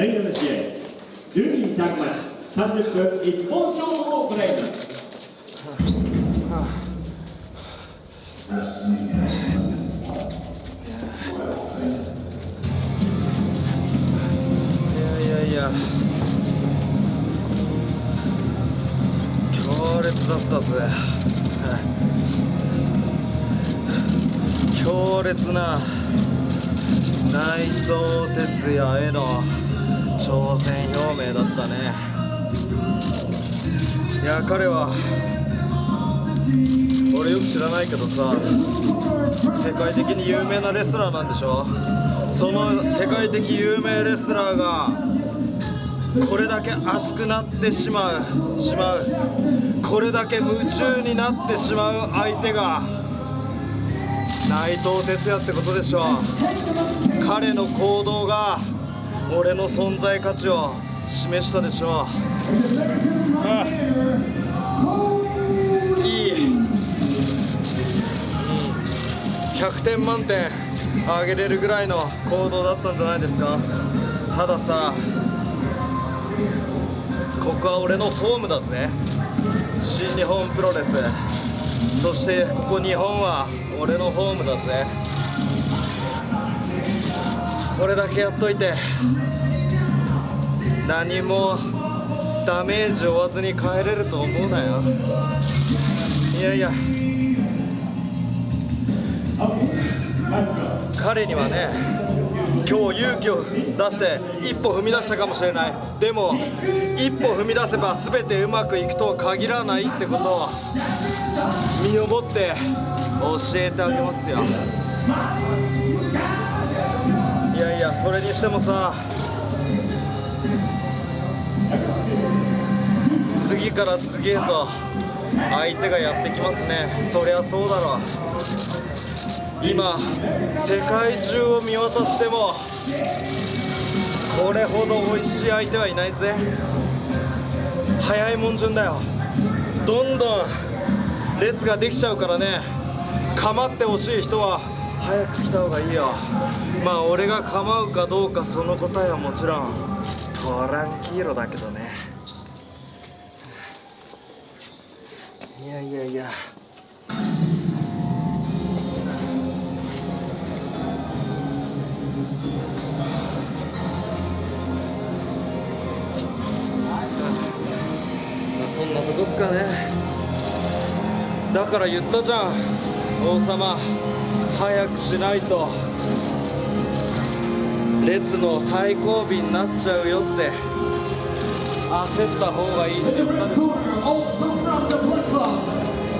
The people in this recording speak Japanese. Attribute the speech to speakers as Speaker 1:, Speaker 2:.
Speaker 1: レギュラーの試合12人タッグマッチ30分一本勝負を行います
Speaker 2: いやいやいや強烈だったぜ強烈な内藤哲也への挑戦表明だったね。いや彼は俺よく知らないけどさ世界的に有名なレスラーなんでしょ？その世界的有名レスラーがこれだけ熱くなってしまうしまう。これだけ夢中になってしまう相手が内藤哲也ってことでしょ彼の行動が俺の存在価値を示したでしょああ。いい、うん、100点満点あげれるぐらいの行動だったんじゃないですか。たださここは俺のホームだぜ。新日本プロレス。そしてここ日本は俺のホームだぜこれだけやっといて何もダメージ負わずに帰れると思うなよ。いやいや。彼にはね今日勇気を出して一歩踏み出したかもしれない。でも一歩踏み出せば全てうまくいくとは限らないってことを身をもって教えてあげますよ。それにしてもさ次から次へと相手がやってきますね。そりゃそうだろう。今世界中を見渡してもこれほど美味しい相手はいないぜ。早いもん順だよ。どんどん列ができちゃうからね。構ってほしい人は早く来た方がいいよ。まあ俺が構うかどうかその答えはもちろんトランキーロだけどね。いやいやいや。そんなとこっすかね。だから言ったじゃん王様。早くしないと。列の最後尾になっちゃうよって。焦った方がいいって言ったでしょ。